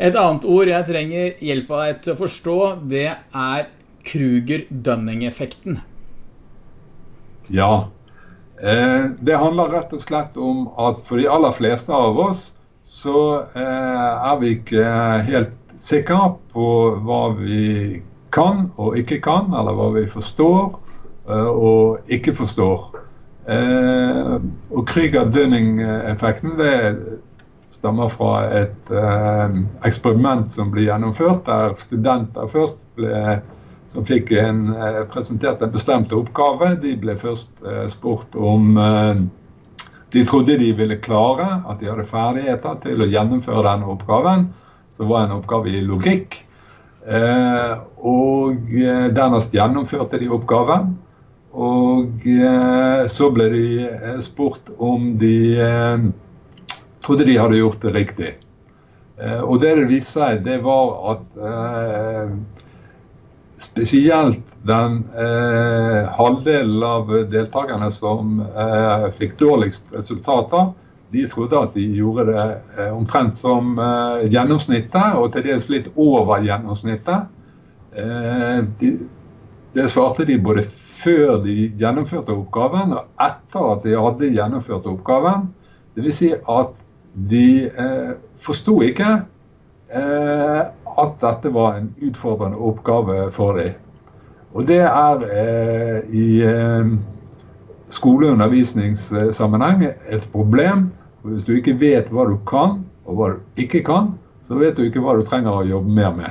Et annet ord jeg trenger hjelp av deg til å forstå, det er Kruger-Dunning-effekten. Ja. Eh, det handler rett og slett om at for de aller fleste av oss så eh, er vi ikke helt sikre på hva vi kan og ikke kan, eller hva vi forstår eh, og ikke forstår. Og Krüger-Dunning-effekten det stammer fra et eh, eksperiment som ble gjennomført, der studenter først ble som fikk en, eh, presentert en bestemt oppgave. De ble først eh, spurt om eh, de trodde de ville klare, at de hadde ferdigheter til å gjennomføre denne oppgaven, som var en oppgave i logikk. og dernest gjennomførte de oppgaven. Og så ble de spurt om de trodde de hadde gjort det riktig. og det det viste seg, det var at spesielt den eh, halvdelen av deltakerne som eh, fikk dårligst resultater, de trodde at de gjorde det eh, omtrent som eh, gjennomsnittet, og til dels litt over gjennomsnittet. Eh, de, det svarte de både før de gjennomførte oppgaven og etter at de hadde gjennomført oppgaven. Dvs. Si at de eh, forsto ikke eh, at dette var en utfordrende oppgave for dem. Og det er eh, i eh, skoleundervisningssammenheng et problem. Hvis du ikke vet hva du kan og hva du ikke kan, så vet du ikke hva du trenger å jobbe mer med.